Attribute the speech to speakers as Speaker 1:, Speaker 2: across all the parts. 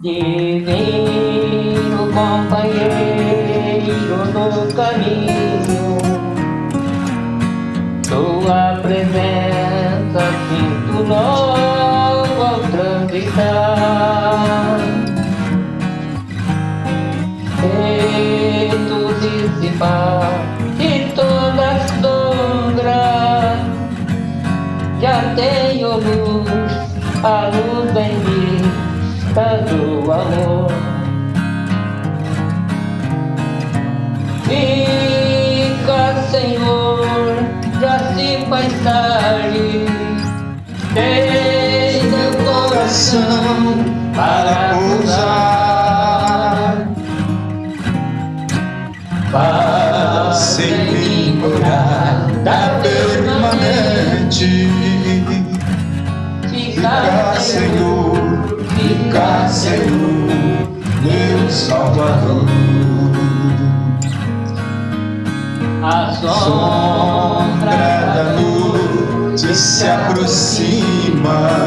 Speaker 1: Divino companheiro no caminho Tua presença sinto logo ao transitar. Feito dissipar de toda sombra Já tenho luz, a luz para pousar.
Speaker 2: Em mim morada permanente. Fica, Senhor ficar Senhor, meu Salvador.
Speaker 1: A sombra
Speaker 2: da noite se aproxima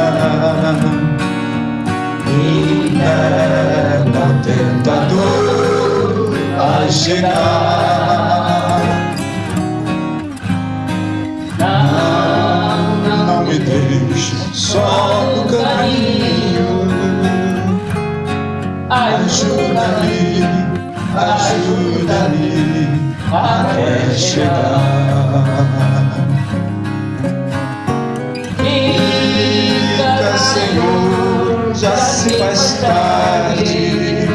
Speaker 2: e o tentador a chegar. Não, não me deixe só no caminho ajuda-me, ajuda-me até chegar. tarde.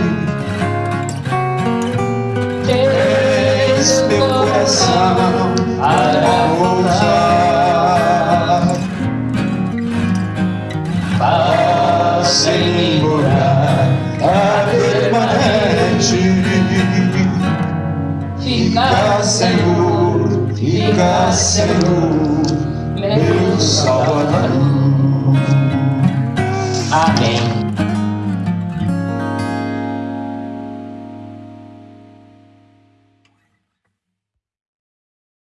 Speaker 2: Eis meu coração para voltar. Passem morar a permanente. Fica, Senhor, fica, Senhor, meu Salvador. Amém.